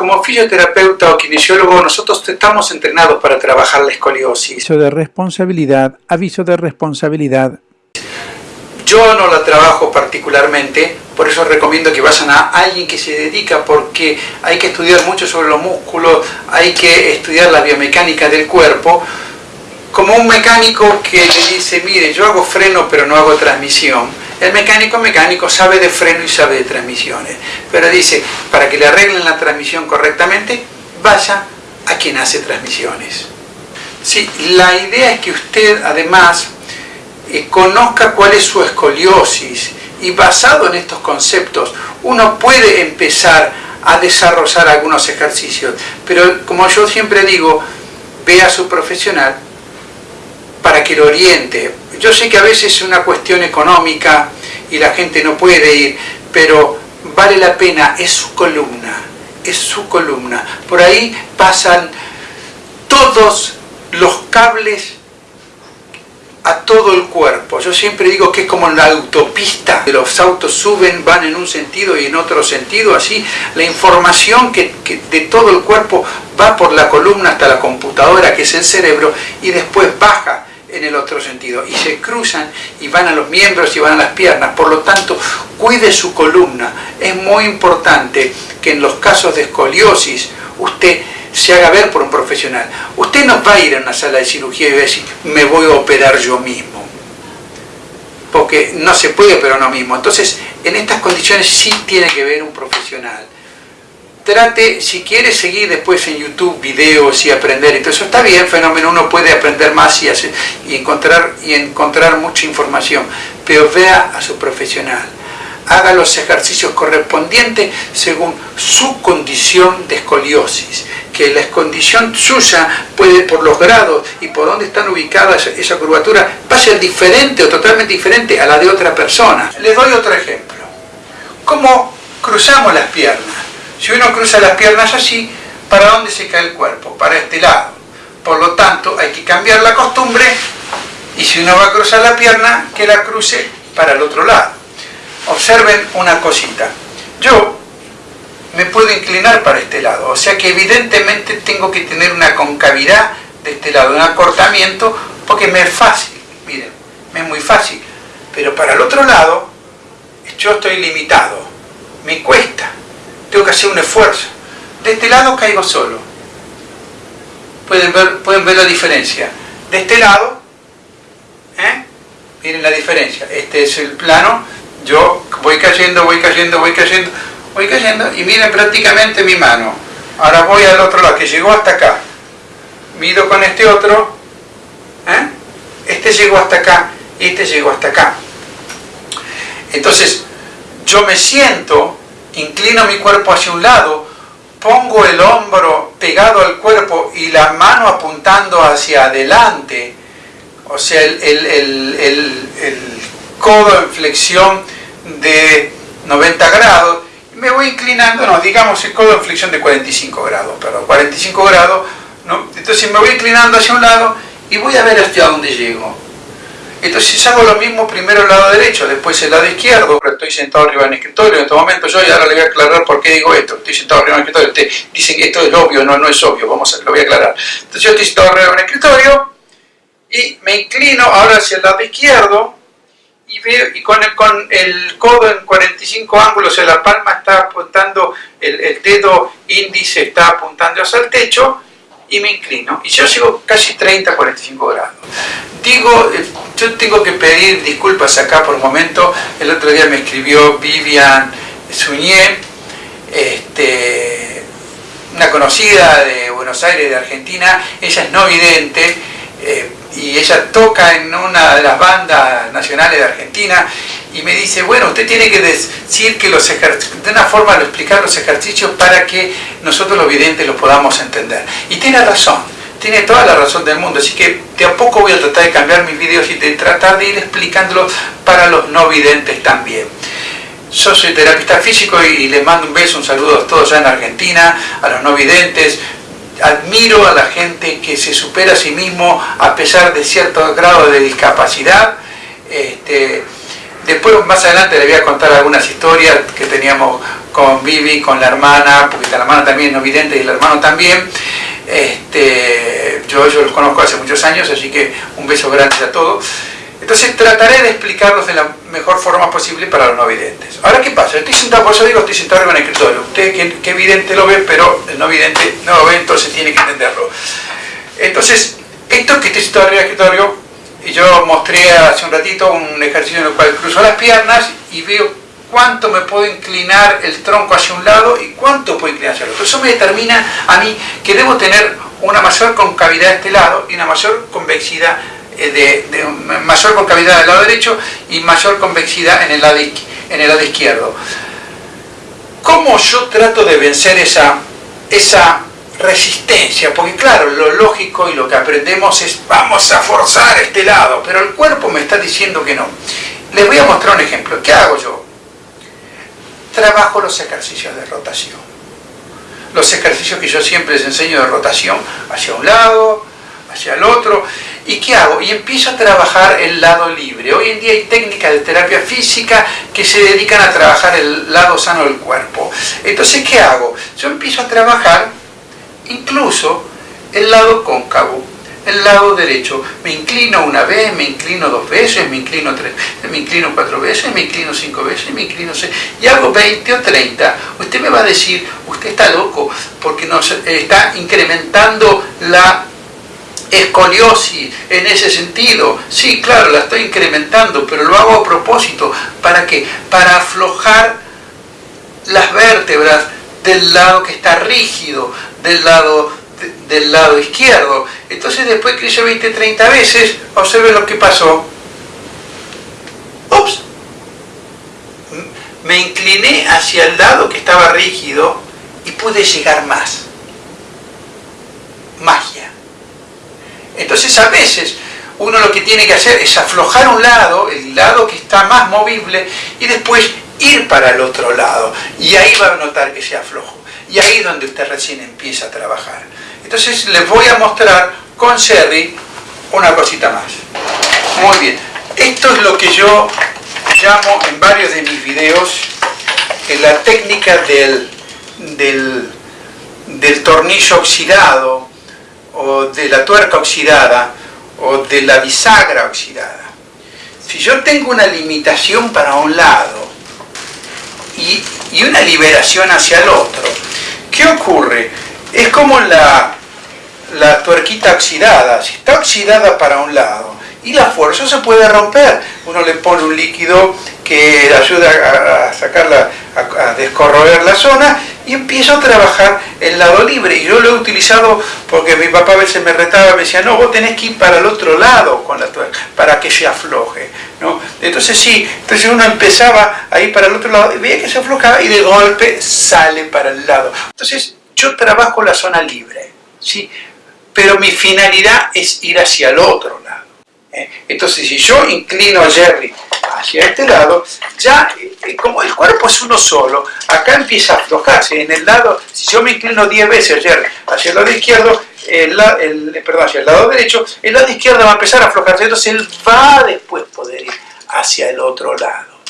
como fisioterapeuta o kinesiólogo, nosotros estamos entrenados para trabajar la escoliosis. Aviso de responsabilidad, aviso de responsabilidad. Yo no la trabajo particularmente, por eso recomiendo que vayan a alguien que se dedica, porque hay que estudiar mucho sobre los músculos, hay que estudiar la biomecánica del cuerpo, como un mecánico que le dice, mire, yo hago freno pero no hago transmisión. El mecánico mecánico sabe de freno y sabe de transmisiones, pero dice, para que le arreglen la transmisión correctamente, vaya a quien hace transmisiones. Sí, la idea es que usted además eh, conozca cuál es su escoliosis y basado en estos conceptos uno puede empezar a desarrollar algunos ejercicios, pero como yo siempre digo, vea a su profesional para que lo oriente. Yo sé que a veces es una cuestión económica y la gente no puede ir, pero vale la pena, es su columna, es su columna. Por ahí pasan todos los cables a todo el cuerpo. Yo siempre digo que es como la autopista, los autos suben, van en un sentido y en otro sentido, así la información que, de todo el cuerpo va por la columna hasta la computadora, que es el cerebro, y después baja en el otro sentido. Y se cruzan y van a los miembros y van a las piernas. Por lo tanto cuide su columna. Es muy importante que en los casos de escoliosis usted se haga ver por un profesional. Usted no va a ir a una sala de cirugía y va a decir me voy a operar yo mismo porque no se puede operar uno mismo. Entonces en estas condiciones sí tiene que ver un profesional trate, si quiere seguir después en YouTube videos y aprender, entonces está bien, fenómeno, uno puede aprender más y, y, encontrar, y encontrar mucha información, pero vea a su profesional, haga los ejercicios correspondientes según su condición de escoliosis, que la condición suya puede, por los grados y por dónde están ubicadas esa curvatura, va a ser diferente o totalmente diferente a la de otra persona. Les doy otro ejemplo. ¿Cómo cruzamos las piernas? Si uno cruza las piernas así, ¿para dónde se cae el cuerpo? Para este lado. Por lo tanto, hay que cambiar la costumbre y si uno va a cruzar la pierna, que la cruce para el otro lado. Observen una cosita. Yo me puedo inclinar para este lado, o sea que evidentemente tengo que tener una concavidad de este lado, un acortamiento, porque me es fácil, miren, me es muy fácil. Pero para el otro lado, yo estoy limitado, me cuesta tengo que hacer un esfuerzo. De este lado caigo solo. Pueden ver, pueden ver la diferencia. De este lado, ¿eh? miren la diferencia. Este es el plano, yo voy cayendo, voy cayendo, voy cayendo, voy cayendo y miren prácticamente mi mano. Ahora voy al otro lado, que llegó hasta acá. Mido con este otro, ¿eh? este llegó hasta acá y este llegó hasta acá. Entonces, yo me siento inclino mi cuerpo hacia un lado, pongo el hombro pegado al cuerpo y la mano apuntando hacia adelante, o sea, el, codo en flexión de 90 grados, me voy inclinando, no, digamos el codo en flexión de 45 grados, perdón, 45 grados, ¿no? entonces me voy inclinando hacia un lado y voy a ver hasta dónde llego. Entonces hago lo mismo primero el lado derecho, después el lado izquierdo, estoy sentado arriba en el escritorio en este momento yo y ahora le voy a aclarar por qué digo esto, estoy sentado arriba en el escritorio, Usted dicen que esto es obvio, no, no es obvio, vamos a, lo voy a aclarar. Entonces yo estoy sentado arriba en el escritorio y me inclino ahora hacia el lado izquierdo y, veo, y con, el, con el codo en 45 ángulos, o sea, la palma está apuntando, el, el dedo índice está apuntando hacia el techo y me inclino. Y yo sigo casi 30, 45 grados. Digo, eh, yo tengo que pedir disculpas acá por un momento. El otro día me escribió Vivian Suñé, este, una conocida de Buenos Aires, de Argentina. Ella es no vidente. Eh, y ella toca en una de las bandas nacionales de Argentina y me dice, bueno, usted tiene que decir que los ejercicios, de una forma de explicar los ejercicios para que nosotros los videntes los podamos entender. Y tiene razón, tiene toda la razón del mundo, así que de a poco voy a tratar de cambiar mis videos y de tratar de ir explicándolos para los no videntes también. Yo soy terapista físico y les mando un beso, un saludo a todos allá en Argentina, a los no videntes, admiro a la gente que se supera a sí mismo a pesar de cierto grado de discapacidad. Este, después, más adelante, le voy a contar algunas historias que teníamos con Vivi, con la hermana, porque la hermana también es no vidente y el hermano también. Este, yo, yo los conozco hace muchos años, así que un beso grande a todos. Entonces trataré de explicarlos de la mejor forma posible para los no videntes. Ahora, ¿qué pasa? Estoy sentado, por eso digo, estoy sentado en el escritorio. Usted que, que vidente lo ve, pero el no vidente no lo ve, entonces tiene que entenderlo. Entonces, esto que estoy sentado en el escritorio, y yo mostré hace un ratito un ejercicio en el cual cruzo las piernas y veo cuánto me puedo inclinar el tronco hacia un lado y cuánto puedo inclinar hacia el otro. Eso me determina a mí que debo tener una mayor concavidad de este lado y una mayor convexidad eh, de, mayor concavidad del lado derecho y mayor convexidad en el lado, en el lado izquierdo. ¿Cómo yo trato de vencer esa, esa resistencia? Porque claro, lo lógico y lo que aprendemos es vamos a forzar este lado, pero el cuerpo me está diciendo que no. Les voy a mostrar un ejemplo. ¿Qué hago yo? Trabajo los ejercicios de rotación. Los ejercicios que yo siempre les enseño de rotación hacia un lado, hacia el otro. ¿Y qué hago? Y empiezo a trabajar el lado libre. Hoy en día hay técnicas de terapia física que se dedican a trabajar el lado sano del cuerpo. Entonces, ¿qué hago? Yo empiezo a trabajar incluso el lado cóncavo, el lado derecho. Me inclino una vez, me inclino dos veces, me inclino tres me inclino cuatro veces, me inclino cinco veces, me inclino seis, y hago 20 o 30. Usted me va a decir, usted está loco, porque nos está incrementando la escoliosis en ese sentido. Sí, claro, la estoy incrementando, pero lo hago a propósito. ¿Para qué? Para aflojar las vértebras del lado que está rígido, del lado, del lado izquierdo. Entonces después que hice 20, 30 veces, observe lo que pasó. Ups. Me incliné hacia el lado que estaba rígido y pude llegar más. Magia. Entonces a veces uno lo que tiene que hacer es aflojar un lado, el lado que está más movible, y después ir para el otro lado. Y ahí va a notar que se aflojo. Y ahí es donde usted recién empieza a trabajar. Entonces les voy a mostrar con Sherry una cosita más. Muy bien. Esto es lo que yo llamo en varios de mis videos la técnica del, del tornillo oxidado o de la tuerca oxidada o de la bisagra oxidada. Si yo tengo una limitación para un lado y, una liberación hacia el otro, ¿qué ocurre? Es como la, la tuerquita oxidada, si está oxidada para un lado y la fuerza se puede romper, uno le pone un líquido que ayuda a, sacarla, a, descorroer la zona y empiezo a trabajar el lado libre. Y yo lo he utilizado porque mi papá a veces me retaba, me decía, no, vos tenés que ir para el otro lado con la tuerca, para que se afloje. ¿no? Entonces sí, entonces uno empezaba a ir para el otro lado y veía que se aflojaba y de golpe sale para el lado. Entonces yo trabajo la zona libre, ¿sí? pero mi finalidad es ir hacia el otro lado. ¿eh? Entonces si yo inclino a Jerry hacia este lado, ya eh, como el cuerpo es uno solo, acá empieza a aflojarse. En el lado, si yo me inclino 10 veces Jerry hacia el lado izquierdo, el, perdón, hacia el lado derecho, el lado izquierdo va a empezar a aflojarse, entonces él va después poder ir hacia el otro lado.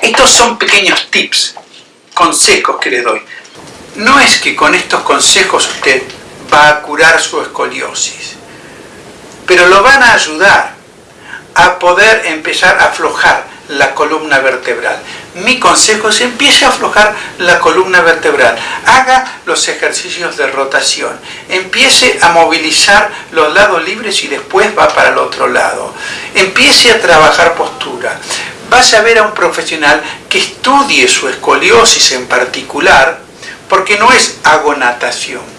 Estos son pequeños tips, consejos que le doy. No es que con estos consejos usted va a curar su escoliosis, pero lo van a ayudar a poder empezar a aflojar la columna vertebral. Mi consejo es empiece a aflojar la columna vertebral, haga los ejercicios de rotación, empiece a movilizar los lados libres y después va para el otro lado. Empiece a trabajar postura. Vaya a ver a un profesional que estudie su escoliosis en particular, porque no es hago natación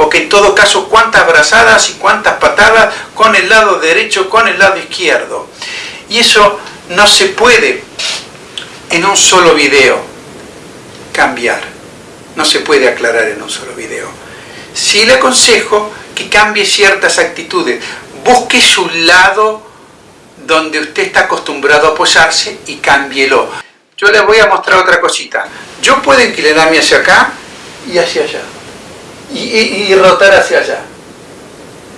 porque en todo caso cuántas brazadas y cuántas patadas con el lado derecho, con el lado izquierdo. Y eso no se puede en un solo video cambiar, no se puede aclarar en un solo video. Sí le aconsejo que cambie ciertas actitudes, busque su lado donde usted está acostumbrado a apoyarse y cámbielo. Yo les voy a mostrar otra cosita. Yo puedo inclinarme hacia acá y hacia allá y, rotar hacia allá.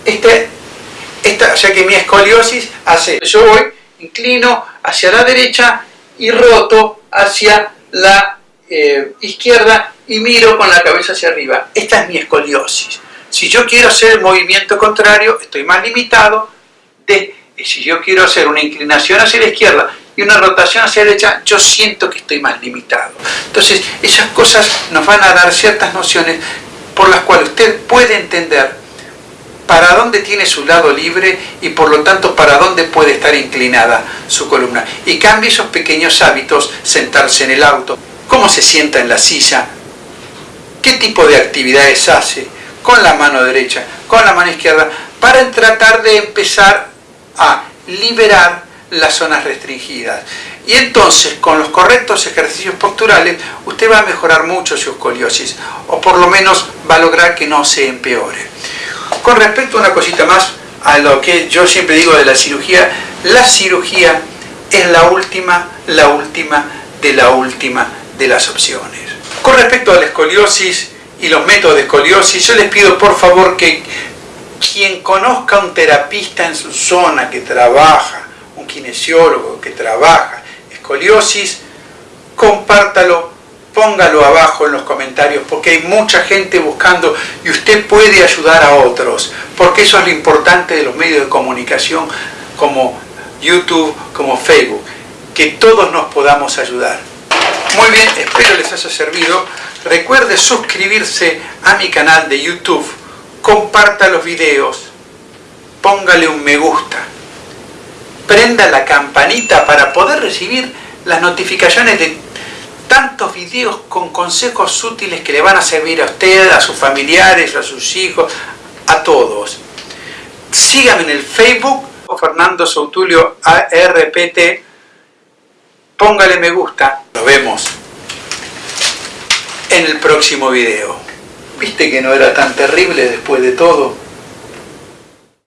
Este, esta, ya que mi escoliosis hace, yo voy, inclino hacia la derecha y roto hacia la eh, izquierda y miro con la cabeza hacia arriba. Esta es mi escoliosis. Si yo quiero hacer el movimiento contrario, estoy más limitado de si yo quiero hacer una inclinación hacia la izquierda y una rotación hacia la derecha, yo siento que estoy más limitado. Entonces, esas cosas nos van a dar ciertas nociones por las cuales usted puede entender para dónde tiene su lado libre y por lo tanto para dónde puede estar inclinada su columna. Y cambie esos pequeños hábitos, sentarse en el auto, cómo se sienta en la silla, qué tipo de actividades hace, con la mano derecha, con la mano izquierda, para tratar de empezar a liberar las zonas restringidas. Y entonces, con los correctos ejercicios posturales, usted va a mejorar mucho su escoliosis, o por lo menos va a lograr que no se empeore. Con respecto a una cosita más, a lo que yo siempre digo de la cirugía, la cirugía es la última, la última de la última de las opciones. Con respecto a la escoliosis y los métodos de escoliosis, yo les pido por favor que quien conozca a un terapista en su zona que trabaja, un kinesiólogo que trabaja escoliosis, compártalo, póngalo abajo en los comentarios, porque hay mucha gente buscando y usted puede ayudar a otros, porque eso es lo importante de los medios de comunicación como YouTube, como Facebook, que todos nos podamos ayudar. Muy bien, espero les haya servido. Recuerde suscribirse a mi canal de YouTube comparta los videos, póngale un me gusta, prenda la campanita para poder recibir las notificaciones de tantos videos con consejos útiles que le van a servir a usted, a sus familiares, a sus hijos, a todos. Síganme en el Facebook, Fernando Soutulio ARPT, póngale me gusta, nos vemos en el próximo video. ¿Viste que no era tan terrible después de todo?